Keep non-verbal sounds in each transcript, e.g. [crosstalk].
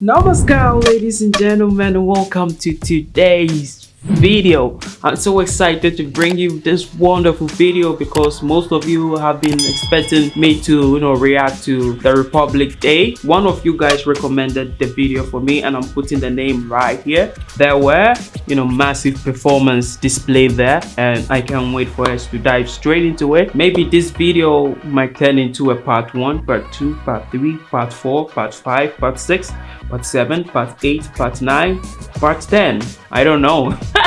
Namaskar ladies and gentlemen welcome to today's video. I'm so excited to bring you this wonderful video because most of you have been expecting me to you know react to the republic day. One of you guys recommended the video for me and i'm putting the name right here. There were you know massive performance displayed there and i can't wait for us to dive straight into it. Maybe this video might turn into a part one part two part three part four part five part six part seven part eight part nine part 10 i don't know [laughs]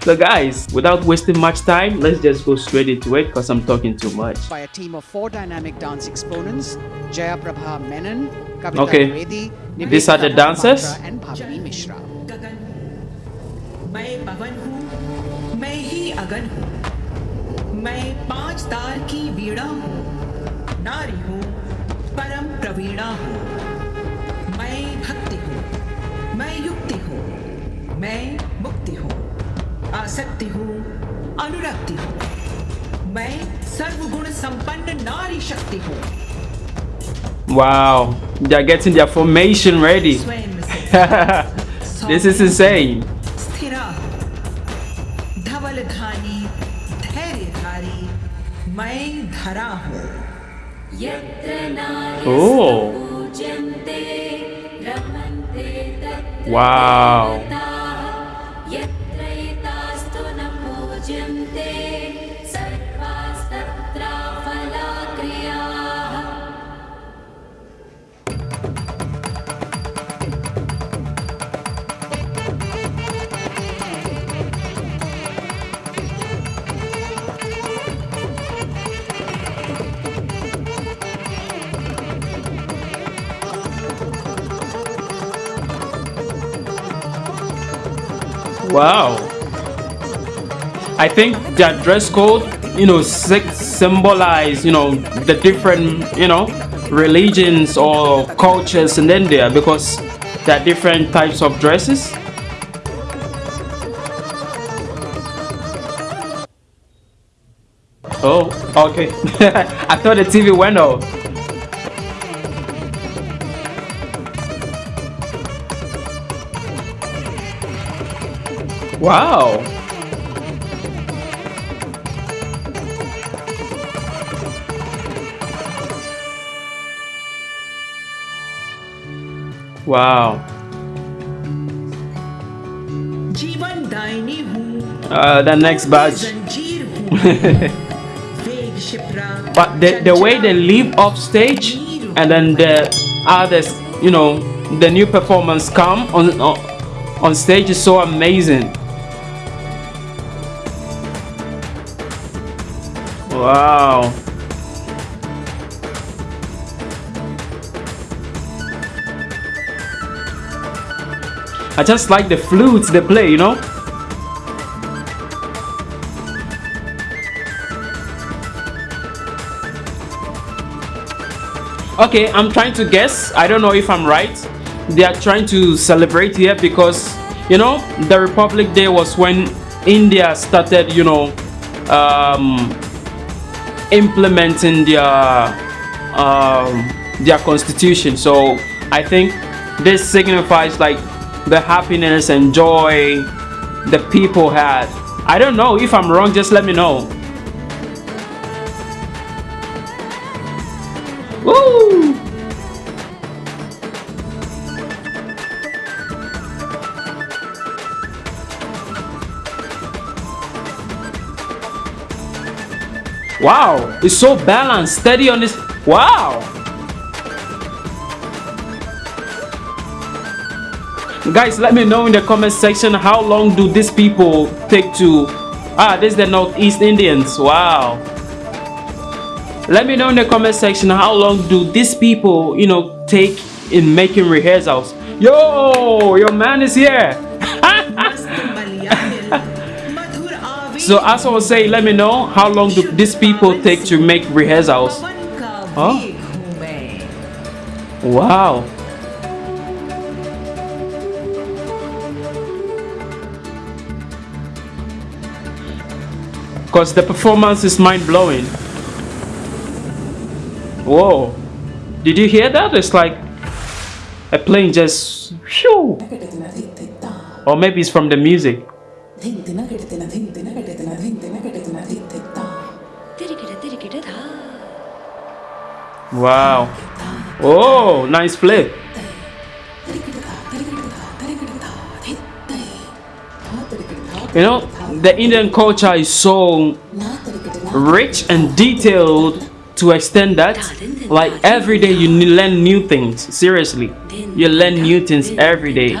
so guys without wasting much time let's just go straight into it because i'm talking too much by a team of four dynamic dance exponents jaya prabha menon Kavita Okay. Dwivedi, These are the Nivedita dancers? Mohapatra and bhavini mishra गगन मैं पवन हूँ मैं ही अगन हूँ मैं पांच तार की वीणा हूँ नारी हूँ परम प्रवीणा हूँ मैं भक्ति हूँ मैं युक्ति हूँ मैं मुक्ति हूँ आसक्ति हूँ अनुरक्ति हूँ मैं सर्वगुण संपन्न नारी शक्ति हूँ Wow, they are getting their formation ready. this is insane. Oh. Wow. Wow. I think that dress code you know symbolize you know the different you know religions or cultures in india because there are different types of dresses. Oh okay. [laughs] I thought the tv went off Wow. Wow. Uh, the next badge. [laughs] but the, the way they leave off stage and then the others, you know, the new performance come on on stage is so amazing. Wow. I just like the flutes they play you know? Okay i'm trying to guess. I don't know if i'm right. They are trying to celebrate here because you know the republic day was when india started you know um, implementing their um, their constitution. So i think this signifies like the happiness and joy the people had. I don't know. If i'm wrong just let me know Wow, it's so balanced, steady on this. Wow. Guys, let me know in the comment section how long do these people take to Ah, this is the Northeast Indians. Wow. Let me know in the comment section how long do these people, you know, take in making rehearsals. Yo, your man is here. [laughs] So as I was saying, let me know how long do these people take to make rehearsals. Huh? Wow. Because the performance is mind-blowing. Whoa. Did you hear that? It's like a plane just... Shoo. Or maybe it's from the music. Wow. Oh, nice flip. You know, the Indian culture is so rich and detailed to extend that like every day you learn new things seriously you learn new things every day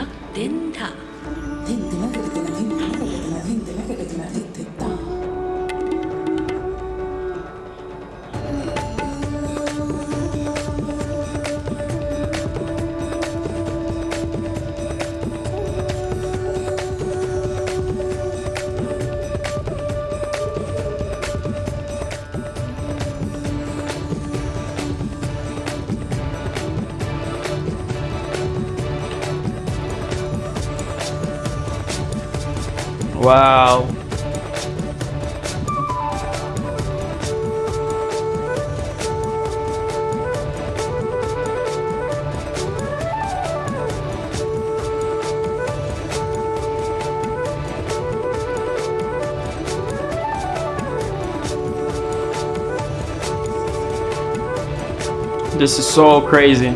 wow. This is so crazy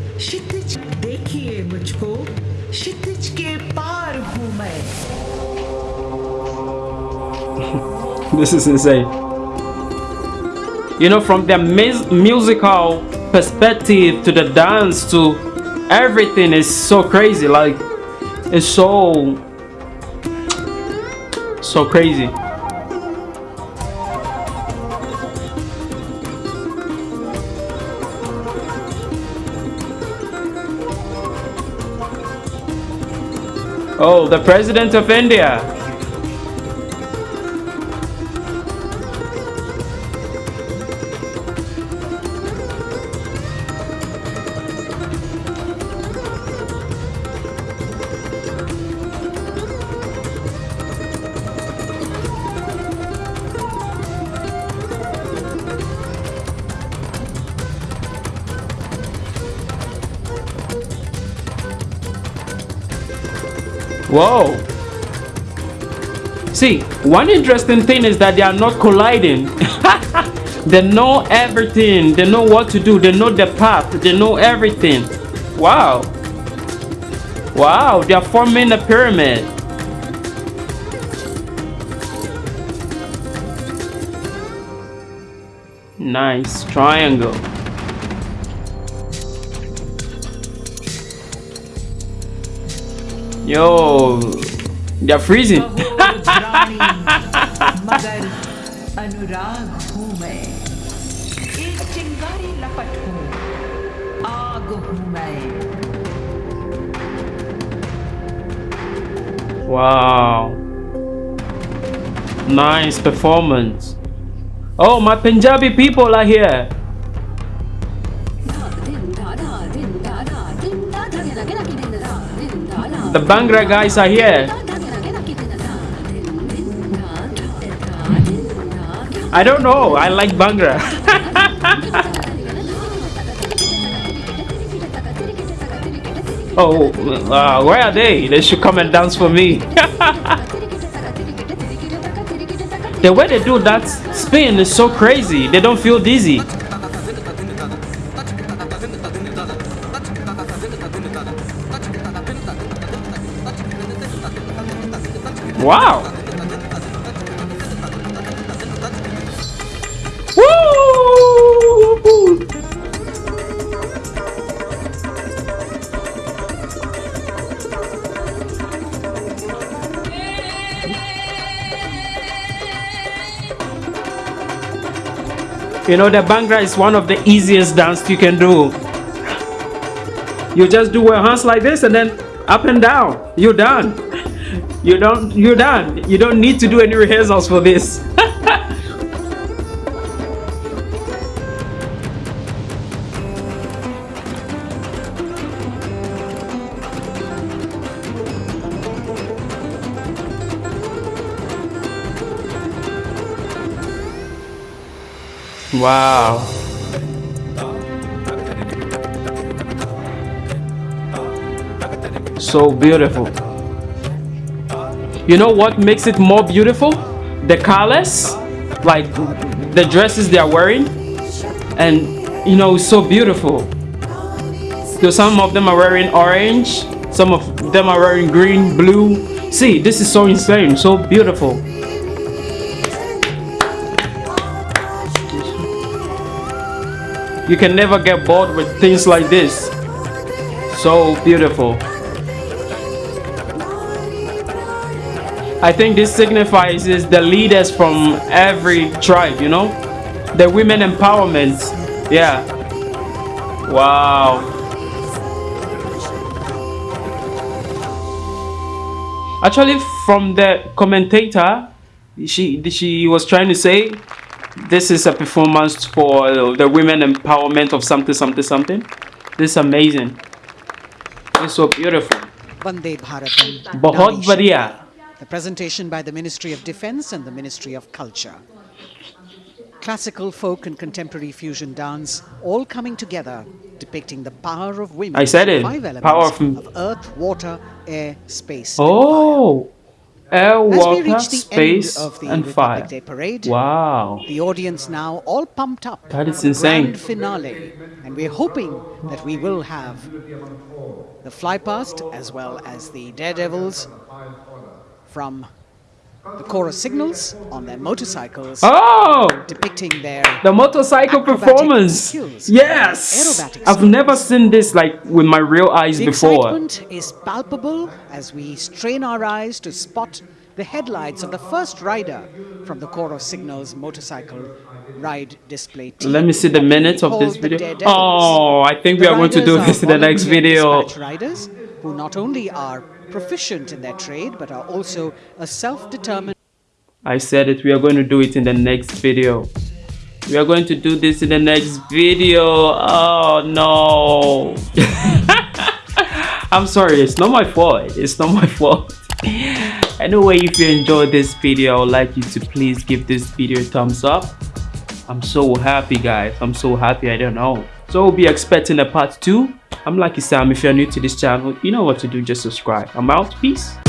क्षितिज देखिए मुझको क्षितिज के पार हूँ मैं [laughs] This is insane. You know, from the mus- musical perspective to the dance to everything is so crazy. Like, it's so, so crazy. Oh, the president of India. Whoa. See, one interesting thing is that they are not colliding. [laughs] they know everything. They know what to do. They know the path. They know everything. Wow. Wow, they are forming a pyramid. Nice triangle. Yo, they're freezing. wow. Nice performance. Oh, my Punjabi people are here. The Bhangra guys are here. I don't know. I like Bhangra. [laughs] oh, uh, where are they? They should come and dance for me. [laughs] the way they do that spin is so crazy. They don't feel dizzy. Wow. Woo! You know, the Bhangra is one of the easiest dance you can do. You just do your hands like this and then up and down. You're done. You don't you're done. You don't need to do any rehearsals for this. [laughs] wow. So beautiful. You know what makes it more beautiful? The colors, like the dresses they are wearing, and you know, it's so beautiful. So some of them are wearing orange, some of them are wearing green, blue. See, this is so insane, so beautiful. You can never get bored with things like this. So beautiful. I think this signifies is the leaders from every tribe, you know? The women empowerment. Yeah. Wow. Actually, from the commentator, she she was trying to say this is a performance for the women empowerment of something, something, something. This is amazing. It's so beautiful. Bande Bharatam. The presentation by the Ministry of Defense and the Ministry of Culture. Classical, folk and contemporary fusion dance all coming together, depicting the power of women. I said it. Five elements power of, of earth, water, air, space. Oh! Air, water, space, and Republic fire. Day parade, wow. The audience now all pumped up. That is insane. Grand finale. And we're hoping that we will have the flypast as well as the daredevils from the Corps of Signals on their motorcycles Oh, depicting their the motorcycle performance. Yes. I've never seen this like with my real eyes the before. excitement is palpable as we strain our eyes to spot the headlights of the first rider from the Corps of Signals motorcycle ride display team. Let me see the minutes of this video. Oh, I think we The are going to do this in the next video. riders who not only are proficient in their trade but are also a self-determined I said it. We are going to do it in the next video. We are going to do this in the next video. Oh no. [laughs] I'm sorry. It's not my fault. It's not my fault. [laughs] Anyway, if you enjoyed this video, I would like you to please give this video a thumbs up. I'm so happy, guys. I'm so happy. I don't know. So we'll be expecting a part two. I'm Lucky Sam. If you're new to this channel, you know what to do. Just subscribe. I'm out. Peace.